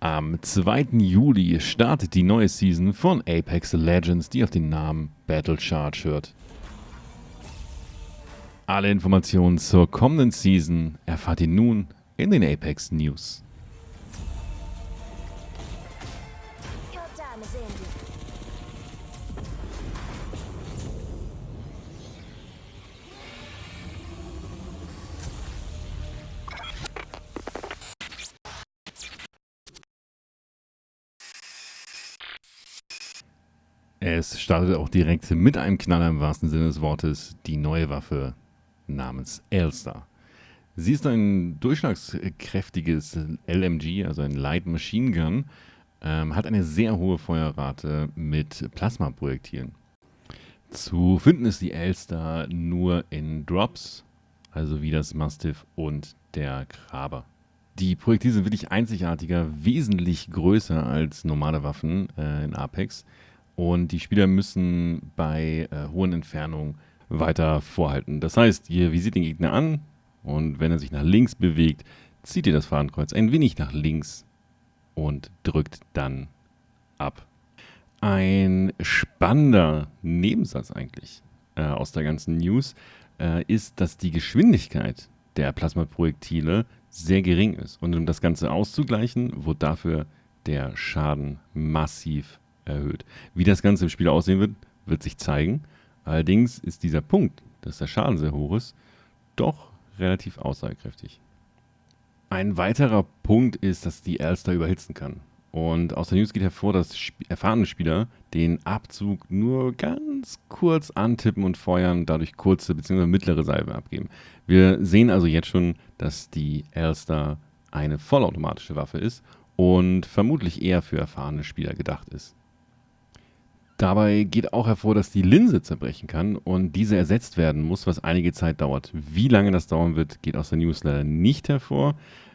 Am 2. Juli startet die neue Season von Apex Legends, die auf den Namen Battle Charge hört. Alle Informationen zur kommenden Season erfahrt ihr nun in den Apex News. Es startet auch direkt mit einem Knaller im wahrsten Sinne des Wortes die neue Waffe namens Elster. Sie ist ein durchschlagskräftiges LMG, also ein Light Machine Gun, ähm, hat eine sehr hohe Feuerrate mit Plasmaprojektilen. Zu finden ist die Elster nur in Drops, also wie das Mastiff und der Kraber. Die Projektile sind wirklich einzigartiger, wesentlich größer als normale Waffen äh, in Apex. Und die Spieler müssen bei äh, hohen Entfernungen weiter vorhalten. Das heißt, ihr visiert den Gegner an und wenn er sich nach links bewegt, zieht ihr das Fadenkreuz ein wenig nach links und drückt dann ab. Ein spannender Nebensatz eigentlich äh, aus der ganzen News äh, ist, dass die Geschwindigkeit der Plasmaprojektile sehr gering ist. Und um das Ganze auszugleichen, wurde dafür der Schaden massiv erhöht. Wie das Ganze im Spiel aussehen wird, wird sich zeigen. Allerdings ist dieser Punkt, dass der Schaden sehr hoch ist, doch relativ aussagekräftig. Ein weiterer Punkt ist, dass die Elster überhitzen kann. Und aus der News geht hervor, dass sp erfahrene Spieler den Abzug nur ganz kurz antippen und feuern, dadurch kurze bzw. mittlere Salve abgeben. Wir sehen also jetzt schon, dass die Elster eine vollautomatische Waffe ist und vermutlich eher für erfahrene Spieler gedacht ist. Dabei geht auch hervor, dass die Linse zerbrechen kann und diese ersetzt werden muss, was einige Zeit dauert. Wie lange das dauern wird, geht aus der News leider nicht hervor.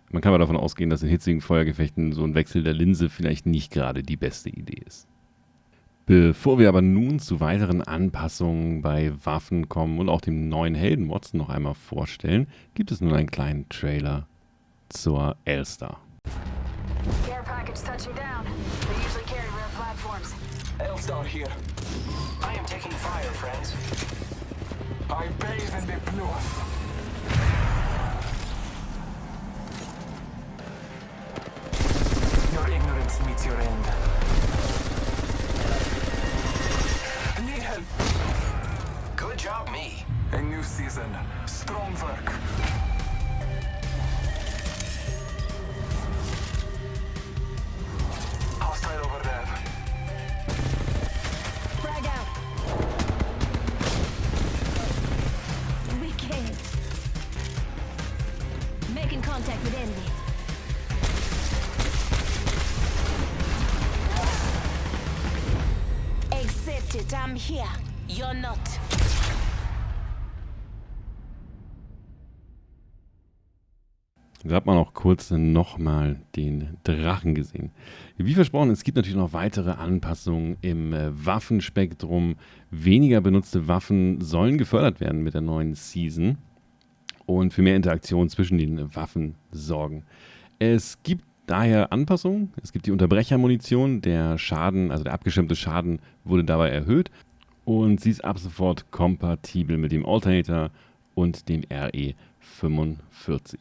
Man kann aber davon ausgehen, dass in hitzigen Feuergefechten so ein Wechsel der Linse vielleicht nicht gerade die beste Idee ist. Bevor wir aber nun zu weiteren Anpassungen bei Waffen kommen und auch dem neuen Helden Watson noch einmal vorstellen, gibt es nun einen kleinen Trailer zur Elster. Care package touching down. Elstar here. I am taking fire, friends. I bathe in the blood. Your ignorance meets your end. Need help. Good job, me. A new season. Strong work. Da hat man auch kurz nochmal den Drachen gesehen. Wie versprochen, es gibt natürlich noch weitere Anpassungen im äh, Waffenspektrum. Weniger benutzte Waffen sollen gefördert werden mit der neuen Season und für mehr Interaktion zwischen den Waffen sorgen. Es gibt daher Anpassungen. Es gibt die Unterbrechermunition. Der Schaden, also der abgeschirmte Schaden, wurde dabei erhöht und sie ist ab sofort kompatibel mit dem Alternator und dem RE45.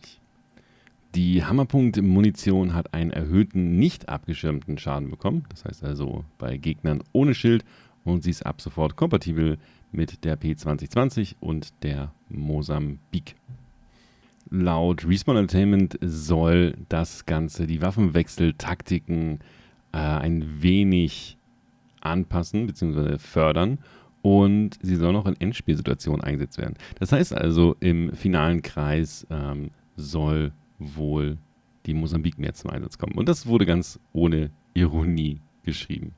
Die Hammerpunkt-Munition hat einen erhöhten, nicht abgeschirmten Schaden bekommen. Das heißt also bei Gegnern ohne Schild. Und sie ist ab sofort kompatibel mit der P2020 und der Mosambik. Laut Respawn Entertainment soll das Ganze die Waffenwechseltaktiken äh, ein wenig anpassen bzw. fördern und sie soll noch in Endspielsituationen eingesetzt werden. Das heißt also, im finalen Kreis ähm, soll wohl die Mosambik mehr zum Einsatz kommen. Und das wurde ganz ohne Ironie geschrieben.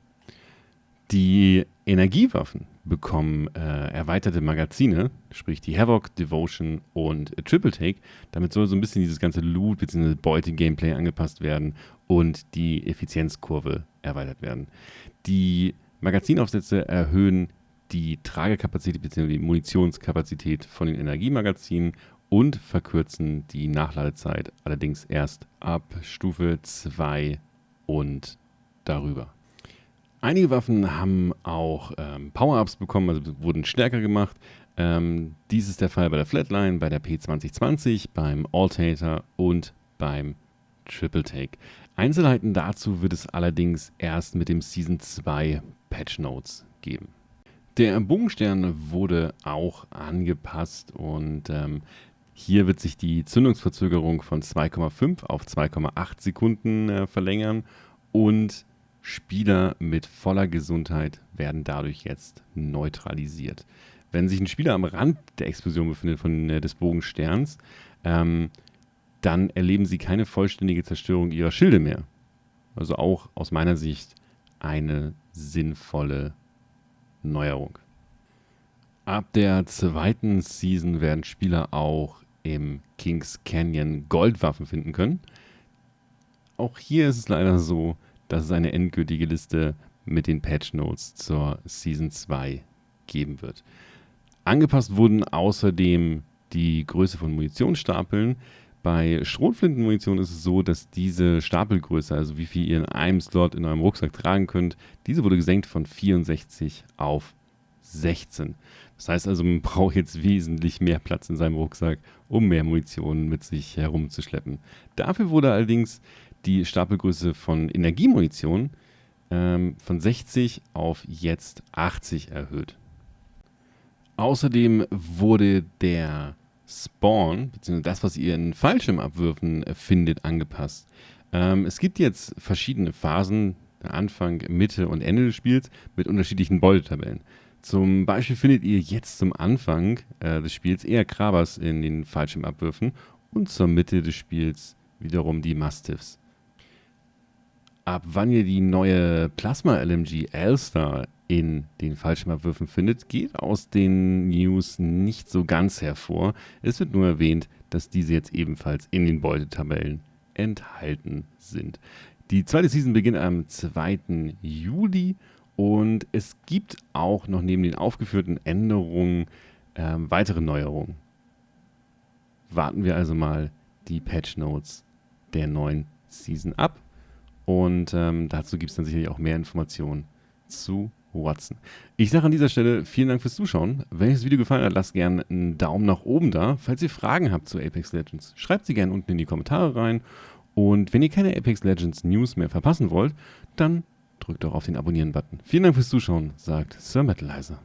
Die Energiewaffen bekommen äh, erweiterte Magazine, sprich die Havoc, Devotion und Triple Take. Damit soll so ein bisschen dieses ganze Loot- bzw. Beute-Gameplay angepasst werden und die Effizienzkurve erweitert werden. Die Magazinaufsätze erhöhen die Tragekapazität bzw. die Munitionskapazität von den Energiemagazinen und verkürzen die Nachladezeit allerdings erst ab Stufe 2 und darüber. Einige Waffen haben auch ähm, Power-Ups bekommen, also wurden stärker gemacht. Ähm, dies ist der Fall bei der Flatline, bei der P2020, beim Altator und beim Triple Take. Einzelheiten dazu wird es allerdings erst mit dem Season 2 Patch Notes geben. Der Bogenstern wurde auch angepasst und ähm, hier wird sich die Zündungsverzögerung von 2,5 auf 2,8 Sekunden äh, verlängern und Spieler mit voller Gesundheit werden dadurch jetzt neutralisiert. Wenn sich ein Spieler am Rand der Explosion befindet von, äh, des Bogensterns, ähm, dann erleben sie keine vollständige Zerstörung ihrer Schilde mehr. Also auch aus meiner Sicht eine sinnvolle Neuerung. Ab der zweiten Season werden Spieler auch im Kings Canyon Goldwaffen finden können. Auch hier ist es leider so, dass es eine endgültige Liste mit den Patch Notes zur Season 2 geben wird. Angepasst wurden außerdem die Größe von Munitionsstapeln. Bei Schrotflintenmunition ist es so, dass diese Stapelgröße, also wie viel ihr in einem Slot in eurem Rucksack tragen könnt, diese wurde gesenkt von 64 auf 16. Das heißt also, man braucht jetzt wesentlich mehr Platz in seinem Rucksack, um mehr Munition mit sich herumzuschleppen. Dafür wurde allerdings die Stapelgröße von Energiemunition ähm, von 60 auf jetzt 80 erhöht. Außerdem wurde der Spawn, beziehungsweise das, was ihr in Fallschirmabwürfen findet, angepasst. Ähm, es gibt jetzt verschiedene Phasen, Anfang, Mitte und Ende des Spiels, mit unterschiedlichen Beutetabellen. Zum Beispiel findet ihr jetzt zum Anfang äh, des Spiels eher Krabers in den Fallschirmabwürfen und zur Mitte des Spiels wiederum die Mastiffs. Ab wann ihr die neue Plasma LMG Alstar in den Fallschirmabwürfen findet, geht aus den News nicht so ganz hervor. Es wird nur erwähnt, dass diese jetzt ebenfalls in den Beutetabellen enthalten sind. Die zweite Season beginnt am 2. Juli und es gibt auch noch neben den aufgeführten Änderungen äh, weitere Neuerungen. Warten wir also mal die Patch Notes der neuen Season ab und ähm, dazu gibt es dann sicherlich auch mehr Informationen zu Watson. Ich sage an dieser Stelle vielen Dank fürs Zuschauen. Wenn euch das Video gefallen hat, lasst gerne einen Daumen nach oben da. Falls ihr Fragen habt zu Apex Legends, schreibt sie gerne unten in die Kommentare rein. Und wenn ihr keine Apex Legends News mehr verpassen wollt, dann drückt doch auf den Abonnieren-Button. Vielen Dank fürs Zuschauen, sagt Sir Metalizer.